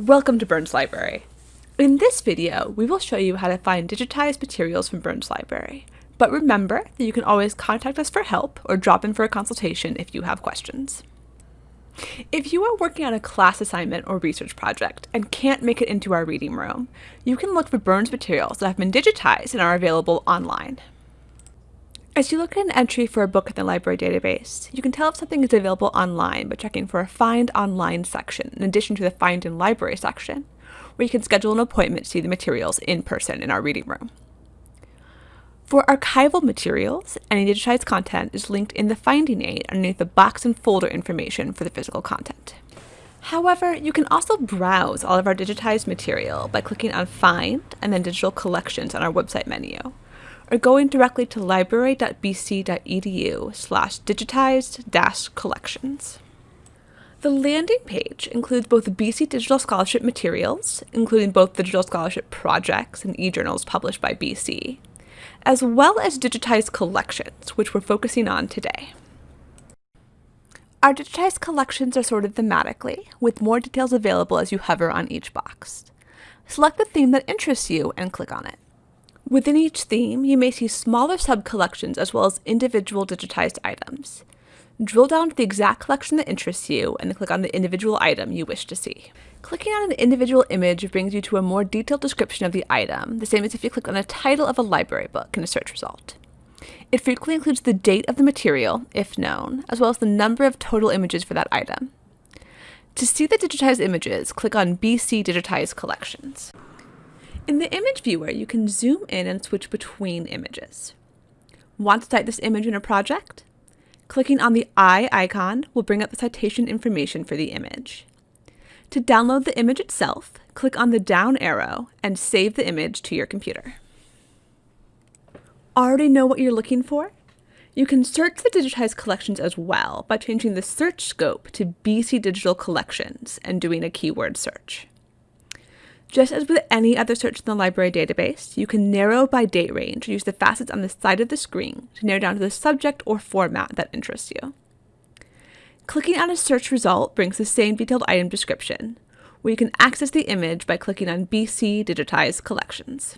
Welcome to Burns Library. In this video, we will show you how to find digitized materials from Burns Library. But remember that you can always contact us for help or drop in for a consultation if you have questions. If you are working on a class assignment or research project and can't make it into our reading room, you can look for Burns materials that have been digitized and are available online. As you look at an entry for a book in the library database, you can tell if something is available online by checking for a Find Online section in addition to the Find in Library section, where you can schedule an appointment to see the materials in person in our reading room. For archival materials, any digitized content is linked in the finding aid underneath the box and folder information for the physical content. However, you can also browse all of our digitized material by clicking on Find and then Digital Collections on our website menu, or going directly to library.bc.edu slash digitized collections. The landing page includes both BC Digital Scholarship materials, including both digital scholarship projects and e-journals published by BC, as well as digitized collections, which we're focusing on today. Our digitized collections are sorted thematically, with more details available as you hover on each box. Select the theme that interests you and click on it. Within each theme, you may see smaller sub-collections as well as individual digitized items. Drill down to the exact collection that interests you and then click on the individual item you wish to see. Clicking on an individual image brings you to a more detailed description of the item, the same as if you click on the title of a library book in a search result. It frequently includes the date of the material, if known, as well as the number of total images for that item. To see the digitized images, click on BC Digitized Collections. In the image viewer, you can zoom in and switch between images. Want to cite this image in a project? Clicking on the I icon will bring up the citation information for the image. To download the image itself, click on the down arrow and save the image to your computer. Already know what you're looking for? You can search the digitized collections as well by changing the search scope to BC Digital Collections and doing a keyword search. Just as with any other search in the library database, you can narrow by date range or use the facets on the side of the screen to narrow down to the subject or format that interests you. Clicking on a search result brings the same detailed item description, where you can access the image by clicking on BC Digitized Collections.